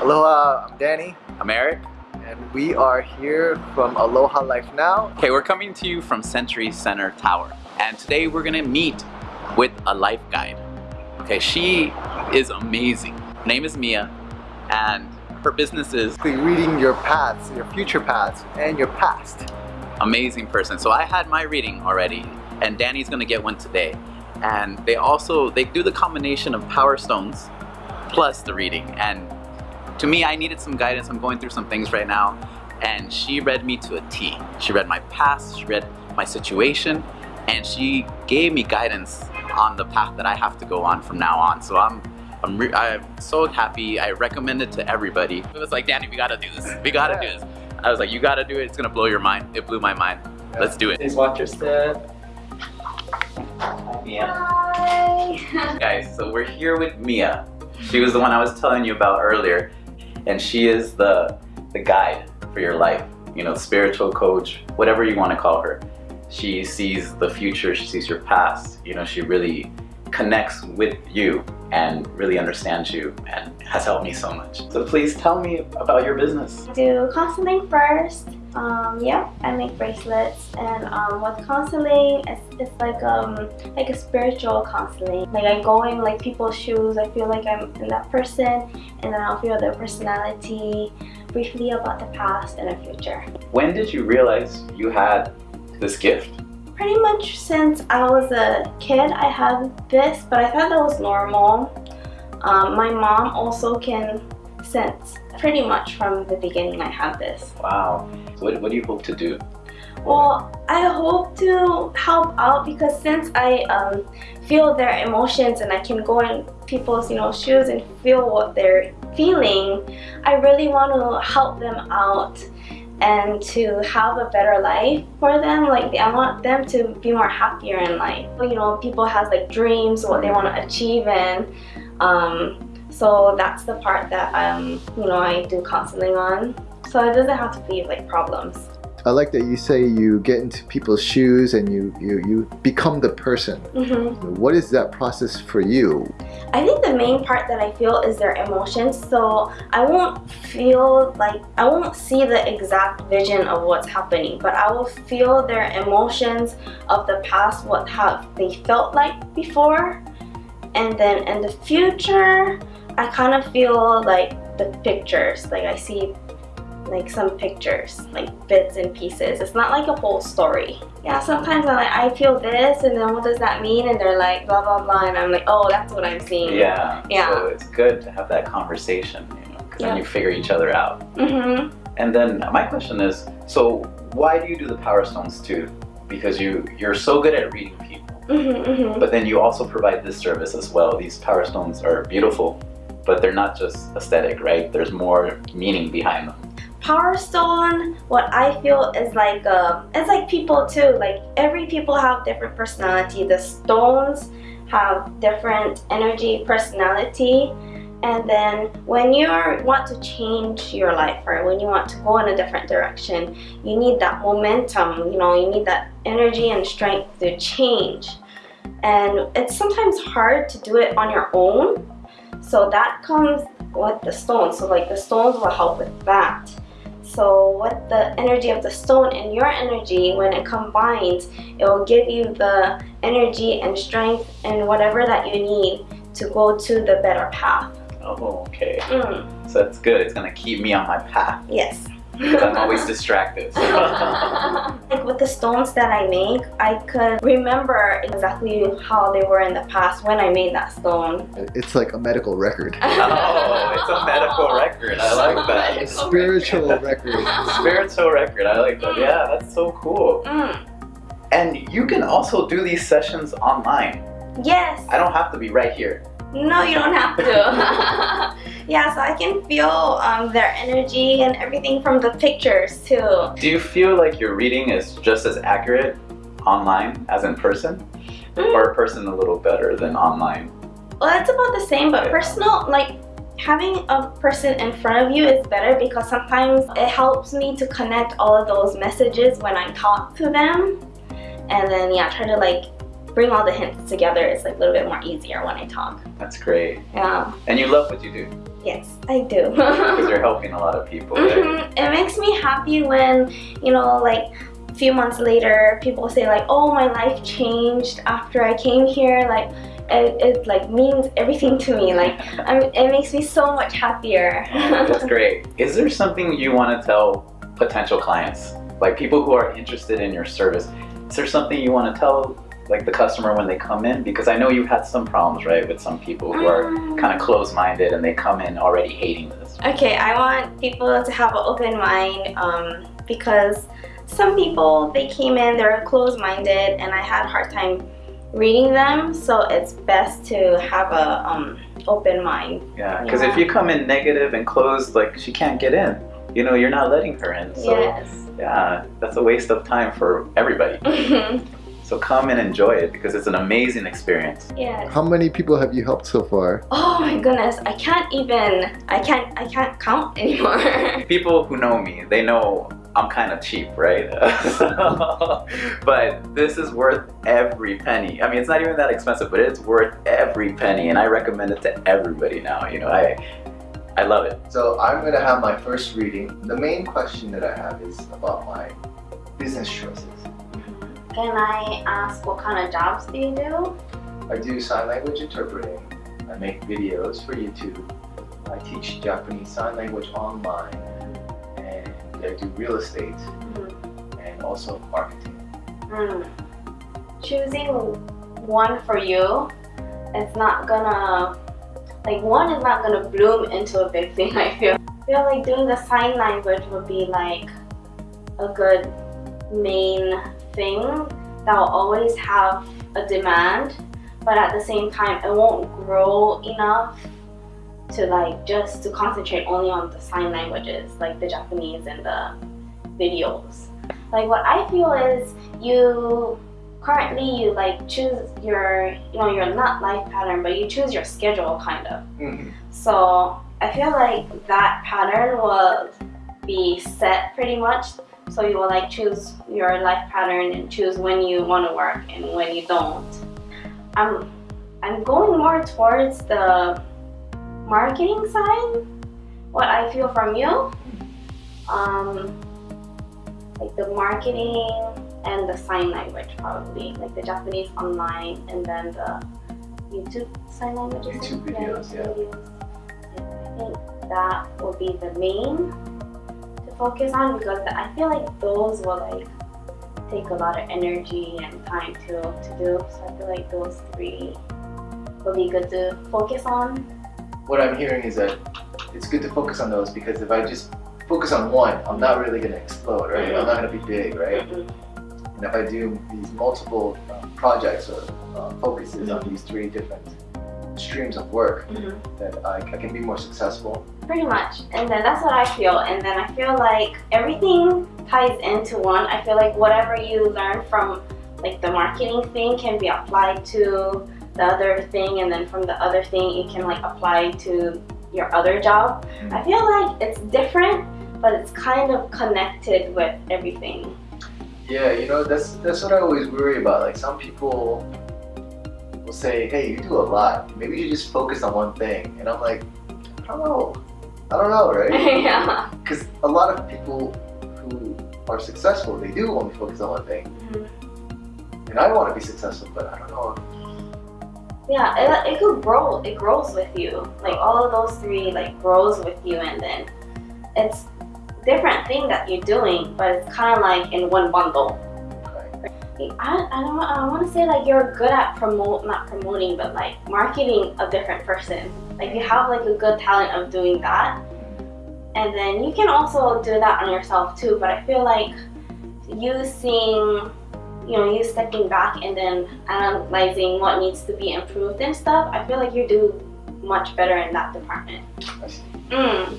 Aloha, I'm Danny, I'm Eric. and we are here from Aloha Life Now. Okay, we're coming to you from Century Center Tower. And today we're gonna meet with a life guide. Okay, she is amazing. Her name is Mia, and her business is reading your paths, your future paths, and your past. amazing person. So I had my reading already, and Danny's gonna get one today. And they also, they do the combination of Power Stones plus the reading. And to me, I needed some guidance. I'm going through some things right now. And she read me to a T. She read my past, she read my situation, and she gave me guidance on the path that I have to go on from now on. So I'm I'm, re I'm so happy. I recommend it to everybody. It was like, Danny, we gotta do this. We gotta do this. I was like, you gotta do it. It's gonna blow your mind. It blew my mind. Let's do it. Please watch your step. Mia. Hi. Guys, so we're here with Mia. She was the one I was telling you about earlier. And she is the, the guide for your life. You know, spiritual coach, whatever you want to call her. She sees the future, she sees your past. You know, she really connects with you and really understands you and has helped me so much. So please tell me about your business. Do counseling first. Um, yeah, I make bracelets, and um, with counseling, it's, it's like um like a spiritual counseling. Like I go in like people's shoes. I feel like I'm in that person, and then I'll feel their personality, briefly about the past and the future. When did you realize you had this gift? Pretty much since I was a kid, I had this, but I thought that was normal. Um, my mom also can sense pretty much from the beginning I had this. Wow. So what, what do you hope to do? Well, I hope to help out because since I um, feel their emotions and I can go in people's you know shoes and feel what they're feeling, I really want to help them out and to have a better life for them. Like I want them to be more happier in life. You know, people have like dreams, what they want to achieve, and um, so that's the part that um, you know I do counseling on. So it doesn't have to be like problems. I like that you say you get into people's shoes and you, you, you become the person. hmm What is that process for you? I think the main part that I feel is their emotions. So I won't feel like I won't see the exact vision of what's happening, but I will feel their emotions of the past, what have they felt like before, and then in the future, I kind of feel like the pictures. Like I see like some pictures, like bits and pieces. It's not like a whole story. Yeah, sometimes I'm like, I feel this, and then what does that mean? And they're like, blah blah blah, and I'm like, oh, that's what I'm seeing. Yeah. Yeah. So it's good to have that conversation, you know, because Yeah. then you figure each other out. Mm -hmm. And then my question is, so why do you do the Power Stones too? Because you you're so good at reading people, Mhm. Mhm. but then you also provide this service as well. These Power Stones are beautiful, but they're not just aesthetic, right? There's more meaning behind them. Power Stone, what I feel is like uh, it's like people too. Like every people have different personality. The stones have different energy, personality. And then when you want to change your life or when you want to go in a different direction, you need that momentum, you know, you need that energy and strength to change. And it's sometimes hard to do it on your own. So that comes with the stone. So like the stones will help with that. So with the energy of the stone and your energy, when it combines, it will give you the energy and strength and whatever that you need to go to the better path. Oh, okay. Mm, So that's good. It's gonna keep me on my path yes. Because I'm always distracted. like with the stones that I make, I could remember exactly how they were in the past when I made that stone. It's like a medical record. oh, it's a medical record. I like that. A spiritual record. Spiritual record. I like that. Yeah, that's so cool. Mm, And you can also do these sessions online. yes. I don't have to be right here. No, you don't have to. yeah, so I can feel um, their energy and everything from the pictures too. Do you feel like your reading is just as accurate online as in person? Mm. Or person a little better than online? Well, it's about the same, but personal, like having a person in front of you is better because sometimes it helps me to connect all of those messages when I talk to them. And then, yeah, try to like bring all the hints together. It's like a little bit more easier when I talk. That's great. Yeah. And you love what you do. Yes, I do. Because you're helping a lot of people. Right? Mhm. It makes me happy when, you know, like a few months later, people say like, "Oh, my life changed after I came here." Like, it, it like means everything to me. Like, I'm, it makes me so much happier. That's great. Is there something you want to tell potential clients, like people who are interested in your service? Is there something you want to tell, like the customer when they come in? Because I know you've had some problems, right, with some people who are Um, kind of closed-minded and they come in already hating this. Okay, I want people to have an open mind um, because some people they came in they're closed-minded and I had a hard time reading them. So it's best to have a um, open mind. Yeah, because Yeah. if you come in negative and closed, like she can't get in. You know, you're not letting her in. So yes. yeah, that's a waste of time for everybody. So come and enjoy it because it's an amazing experience. yes. How many people have you helped so far? Oh my goodness, I can't even. I can't. I can't count anymore. People who know me, they know I'm kind of cheap, right? but this is worth every penny. I mean, it's not even that expensive, but it's worth every penny, and I recommend it to everybody now. You know, I I love it. So I'm gonna have my first reading. The main question that I have is about my business choices. Can I ask what kind of jobs do you do? I do sign language interpreting. I make videos for YouTube. I teach Japanese sign language online, and I do real estate and also marketing. Hmm. Choosing one for you, it's not gonna like one is not gonna bloom into a big thing. I feel. I feel like doing the sign language would be like a good main thing that will always have a demand, but at the same time, it won't grow enough to like just to concentrate only on the sign languages, like the Japanese and the videos. Like what I feel is you currently you like choose your you know your not life pattern but you choose your schedule kind of mm-hmm. so i feel like that pattern will be set pretty much so you will like choose your life pattern and choose when you want to work and when you don't i'm i'm going more towards the marketing side what i feel from you um like the marketing and the sign language probably like the japanese online and then the youtube sign languages YouTube videos, yeah. videos. i think that will be the main focus on because i feel like those will like take a lot of energy and time to, to do so i feel like those three will be good to focus on What I'm hearing is that it's good to focus on those because if I just focus on one, I'm not really gonna explode, right? I'm not gonna be big, right? And if I do these multiple uh, projects or uh, focuses on these three different streams of work, Mhm. that I, I can be more successful. Pretty much. And then that's what I feel. And then I feel like everything ties into one. I feel like whatever you learn from like the marketing thing can be applied to the other thing and then from the other thing it can like apply to your other job. Mm-hmm. I feel like it's different but it's kind of connected with everything. Yeah, you know that's that's what I always worry about. Like some people will say, "Hey, you do a lot. Maybe you just focus on one thing." And I'm like, I don't know. I don't know, right? yeah. Because a lot of people who are successful, they do only focus on one thing. Mm-hmm. And I want to be successful, but I don't know. Yeah, it, it could grow. It grows with you. Like all of those three like grows with you and then it's different thing that you're doing, but it's kind of like in one bundle. I, I don't I want to say like you're good at promote not promoting but like marketing a different person. Like you have like a good talent of doing that. And then you can also do that on yourself too, but I feel like you seeing you know, you stepping back and then analyzing what needs to be improved and stuff, I feel like you do much better in that department. Mm.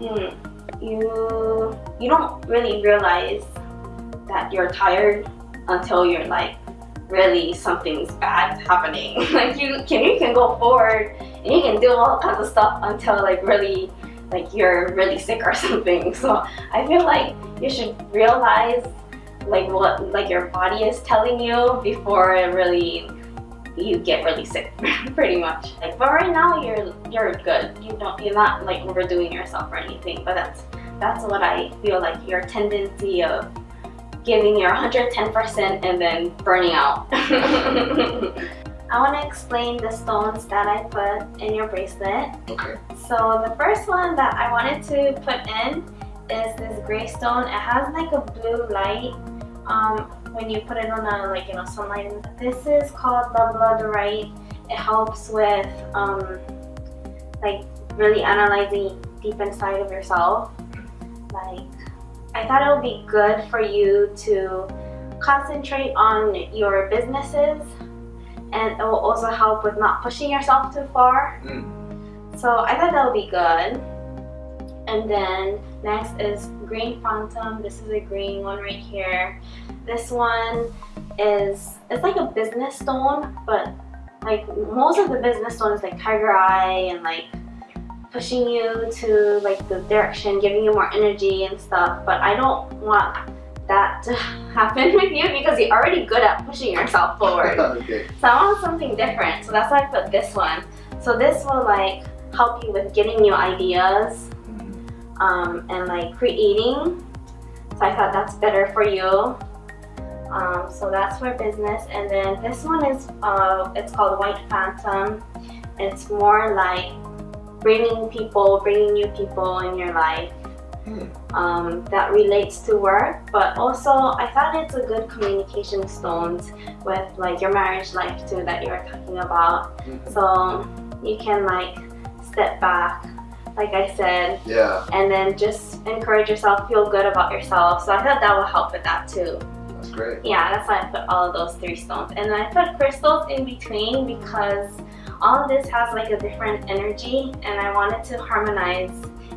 Mm. You you don't really realize that you're tired until you're like really something's bad happening. like you can you can go forward and you can do all kinds of stuff until like really like you're really sick or something. So I feel like you should realize like what like your body is telling you before it really you get really sick pretty much like but right now you're you're good you don't you're not like overdoing yourself or anything but that's that's what I feel like your tendency of giving your 110% and then burning out I want to explain the stones that I put in your bracelet Okay. so the first one that I wanted to put in is this gray stone it has like a blue light um, when you put it on a like you know sunlight. This is called the Labradorite. It helps with um, like really analyzing deep inside of yourself. Like I thought it would be good for you to concentrate on your businesses and it will also help with not pushing yourself too far. Mm. So I thought that would be good. And then next is green phantom. This is a green one right here. This one is it's like a business stone, but like most of the business stones like tiger eye and like pushing you to like the direction, giving you more energy and stuff. But I don't want that to happen with you because you're already good at pushing yourself forward. okay. So I want something different. So that's why I put this one. So this will like help you with getting new ideas um, and like creating. So I thought that's better for you. Um, so that's for business. And then this one is, uh, it's called White Phantom. It's more like bringing people, bringing new people in your life um, that relates to work. But also, I thought it's a good communication stones with like your marriage life too that you're talking about. Mhm. So you can like step back, like I said, Yeah, and then just encourage yourself, feel good about yourself. So I thought that will help with that too. that's great. Yeah, that's why I put all of those three stones. And then I put crystals in between because all of this has like a different energy and I wanted to harmonize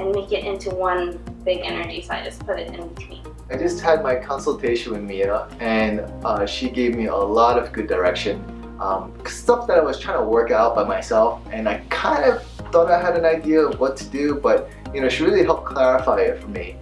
and make it into one big energy. So I just put it in between. I just had my consultation with Mia and uh, she gave me a lot of good direction. Um, stuff that I was trying to work out by myself and I kind of thought I had an idea of what to do but you know she really helped clarify it for me.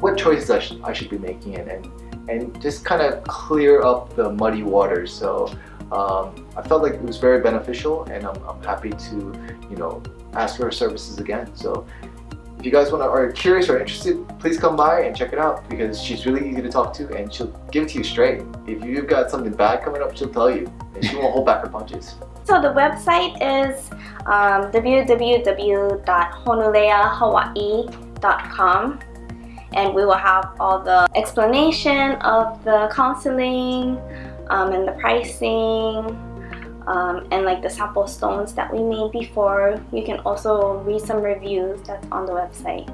What choices I, sh I should be making and, and, and just kind of clear up the muddy waters. So um, I felt like it was very beneficial and I'm, I'm happy to you know ask for her services again. So if you guys want to are curious or interested, please come by and check it out because she's really easy to talk to and she'll give it to you straight. If you've got something bad coming up, she'll tell you and she won't hold back her punches. So the website is um, www.honuleahawaii.com and we will have all the explanation of the counseling um, and the pricing um, and like the sample stones that we made before. You can also read some reviews that's on the website.